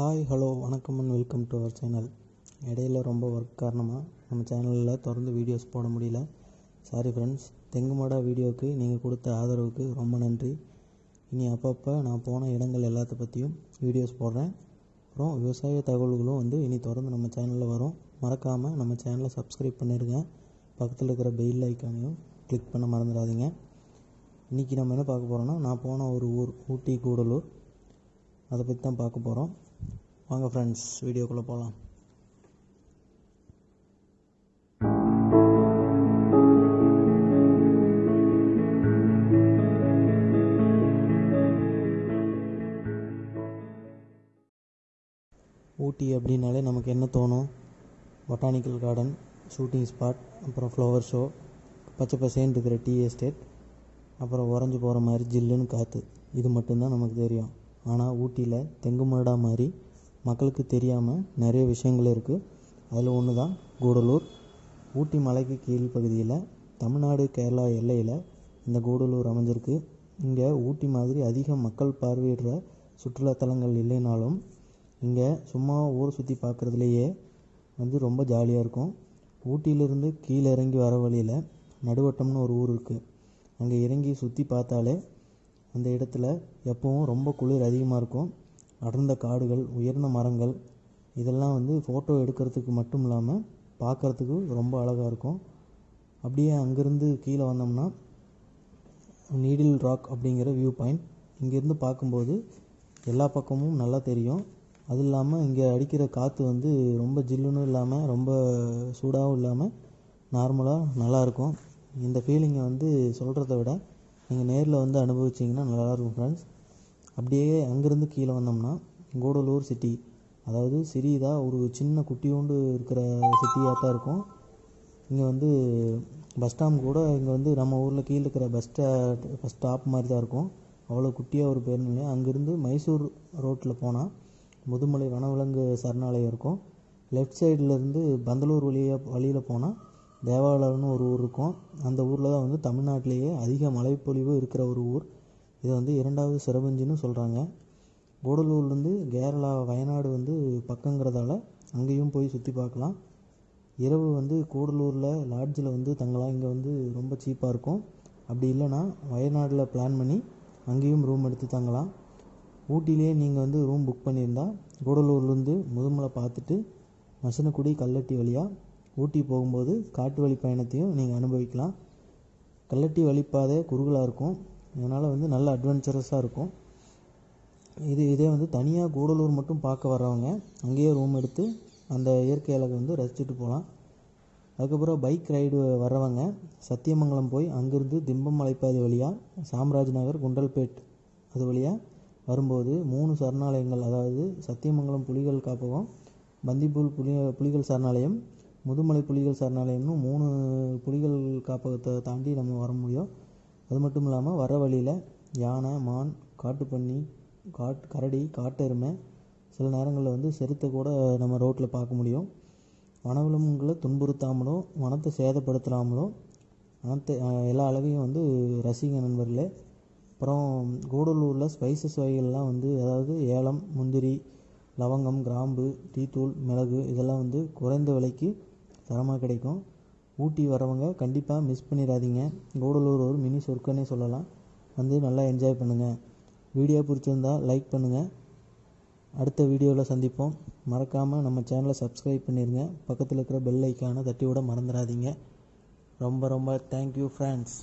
Hi hello வணக்கம் and welcome to our channel இடையில ரொம்ப ஒர்க் காரணமாக நம்ம சேனலில் தொடர்ந்து வீடியோஸ் போட முடியல. சாரி ஃப்ரெண்ட்ஸ் தெங்குமாடா வீடியோவுக்கு நீங்கள் கொடுத்த ஆதரவுக்கு ரொம்ப நன்றி. இனி அப்பப்போ நான் போன இடங்கள் எல்லாத்த பற்றியும் வீடியோஸ் போடுறேன். அப்புறம் விவசாய தகவல்களும் வந்து இனி தொடர்ந்து நம்ம சேனலில் வரும். மறக்காமல் நம்ம சேனலை சப்ஸ்கிரைப் பண்ணிடுங்க பக்கத்தில் இருக்கிற பெயில் ஐக்கானையும் கிளிக் பண்ண மறந்துடாதீங்க. இன்றைக்கி நம்ம என்ன பார்க்க போகிறோன்னா நான் போன ஒரு ஊர் ஊட்டி கூடலூர். அதை பற்றி தான் பார்க்க போகிறோம் வாங்க ஃப்ரெண்ட்ஸ் வீடியோக்குள்ளே போகலாம் ஊட்டி அப்படின்னாலே நமக்கு என்ன தோணும்? பொட்டானிக்கல் கார்டன் ஷூட்டிங் ஸ்பாட் அப்புறம் ஃப்ளவர் ஷோ பச்சை பசேன்னு இருக்கிற டீ எஸ்டேட் அப்புறம் உறைஞ்சி போகிற மாதிரி ஜில்லுன்னு காற்று இது மட்டும்தான் நமக்கு தெரியும். ஆனால் ஊட்டியில் தெங்குமடா மாதிரி மக்களுக்கு தெரியாமல் நிறைய விஷயங்கள் இருக்குது அதில் ஒன்று தான் கூடலூர். ஊட்டி மலைக்கு கீழ் பகுதியில் தமிழ்நாடு கேரளா எல்லையில் இந்த கூடலூர் அமைஞ்சிருக்கு. இங்கே ஊட்டி மாதிரி அதிக மக்கள் பார்வையிடுற சுற்றுலாத்தலங்கள் இல்லைனாலும் இங்கே சும்மா ஊரை சுற்றி பார்க்குறதுலையே வந்து ரொம்ப ஜாலியாக இருக்கும். ஊட்டியிலிருந்து கீழே இறங்கி வர வழியில் நடுவட்டம்னு ஒரு ஊர் இருக்குது அங்கே இறங்கி சுற்றி பார்த்தாலே அந்த இடத்துல எப்பவும் ரொம்ப குளிர் அதிகமாக இருக்கும். அடர்ந்த காடுகள் உயர்ந்த மரங்கள் இதெல்லாம் வந்து ஃபோட்டோ எடுக்கிறதுக்கு மட்டும் இல்லாமல் பார்க்குறதுக்கு ரொம்ப அழகாக இருக்கும். அப்படியே அங்கேருந்து கீழே வந்தோம்னா நீடில் ராக் அப்படிங்கிற வியூ பாயிண்ட் இங்கேருந்து பார்க்கும்போது எல்லா பக்கமும் நல்லா தெரியும். அது இல்லாமல் இங்கே அடிக்கிற காற்று வந்து ரொம்ப ஜில்லுன்னு இல்லாமல் ரொம்ப சூடாகவும் இல்லாமல் நார்மலாக நல்லாயிருக்கும் இந்த ஃபீலிங்கை வந்து சொல்கிறத விட நீங்கள் நேரில் வந்து அனுபவிச்சிங்கன்னா நல்லாயிருக்கும் ஃப்ரெண்ட்ஸ் அப்படியே அங்கேருந்து கீழே வந்தோம்னா கூடலூர் சிட்டி அதாவது சிறியதாக ஒரு சின்ன குட்டியோண்டு இருக்கிற சிட்டியாக தான் இருக்கும். இங்கே வந்து பஸ் ஸ்டாண்ட் கூட இங்கே வந்து நம்ம ஊரில் கீழே இருக்கிற பஸ் ஸ்டா பஸ் ஸ்டாப் மாதிரி தான் இருக்கும். அவ்வளோ குட்டியாக ஒரு பேருந்து நிலையம் அங்கேருந்து மைசூர் ரோட்டில் போனால் முதுமலை வனவிலங்கு சரணாலயம் இருக்கும். லெஃப்ட் சைட்லேருந்து பந்தலூர் வழியாக வழியில் போனால் தேவாலயம்னு ஒரு ஊர் இருக்கும். அந்த ஊரில் தான் வந்து தமிழ்நாட்டிலேயே அதிக மழைப்பொழிவு இருக்கிற ஒரு ஊர். இது வந்து இரண்டாவது சிறபஞ்சின்னு சொல்கிறாங்க கூடலூர்லேருந்து கேரளா வயநாடு வந்து பக்கங்கிறதால அங்கேயும் போய் சுற்றி பார்க்கலாம். இரவு வந்து கூடலூரில் லாட்ஜில் வந்து தங்கலாம். இங்கே வந்து ரொம்ப சீப்பாக இருக்கும். அப்படி இல்லைன்னா வயநாடில் பிளான் பண்ணி அங்கேயும் ரூம் எடுத்து தங்கலாம். ஊட்டிலேயே நீங்கள் வந்து ரூம் புக் பண்ணியிருந்தா கூடலூர்லேருந்து முதுமலை பார்த்துட்டு மசனக்குடி கல்லட்டி வழியாக ஊட்டி போகும்போது காட்டு வழி பயணத்தையும் நீங்கள் அனுபவிக்கலாம். கல்லட்டி வழிப்பாதை குறுகலாக இருக்கும். அதனால் வந்து நல்ல அட்வென்ச்சரஸாக இருக்கும். இது இதே வந்து தனியாக கூடலூர் மட்டும் பார்க்க வர்றவங்க அங்கேயே ரூம் எடுத்து அந்த இயற்கை அழகை வந்து ரசிச்சுட்டு போகலாம் அதுக்கப்புறம் பைக் ரைடு வர்றவங்க சத்தியமங்கலம் போய் அங்கேருந்து திம்பம் மலைப்பாதை வழியாக சாம்ராஜ் நகர் குண்டல்பேட் அது வழியாக வரும்போது மூணு சரணாலயங்கள் அதாவது சத்தியமங்கலம் புலிகள் காப்பகம் பந்திப்பூல் புலி புலிகள் சரணாலயம் முதுமலை புலிகள் சரணாலயம்னு மூணு புலிகள் காப்பகத்தை தாண்டி நம்ம வர முடியும். அது மட்டும் இல்லாமல் வர வழியில் யானை மான் காட்டுப்பன்னி காட் கரடி காட்டெருமை சில நேரங்களில் வந்து செருத்தை கூட நம்ம ரோட்டில் பார்க்க முடியும். வனவிலங்குகளை துன்புறுத்தாமலும் வனத்தை சேதப்படுத்தாமலும் வனத்தை எல்லா அளவையும் வந்து ரசிங்க நண்பர்களே. அப்புறம் கூடலூரில் ஸ்பைசஸ் வகைகள்லாம் வந்து அதாவது ஏலம் முந்திரி லவங்கம் கிராம்பு டீத்தூள் மிளகு இதெல்லாம் வந்து குறைந்த விலைக்கு தரமாக கிடைக்கும். ஊட்டி வரவங்க கண்டிப்பாக மிஸ் பண்ணிடாதீங்க. கூடலூர் ஒரு மினி சொர்க்கன்னே சொல்லலாம். வந்து நல்லா என்ஜாய் பண்ணுங்கள் வீடியோ பிடிச்சிருந்தா லைக் பண்ணுங்கள் அடுத்த வீடியோவில் சந்திப்போம். மறக்காமல் நம்ம சேனலை சப்ஸ்கிரைப் பண்ணிடுங்க பக்கத்தில் இருக்கிற பெல் ஐக்கானை தட்டி விட மறந்துடாதீங்க. ரொம்ப ரொம்ப தேங்க்யூ ஃப்ரெண்ட்ஸ்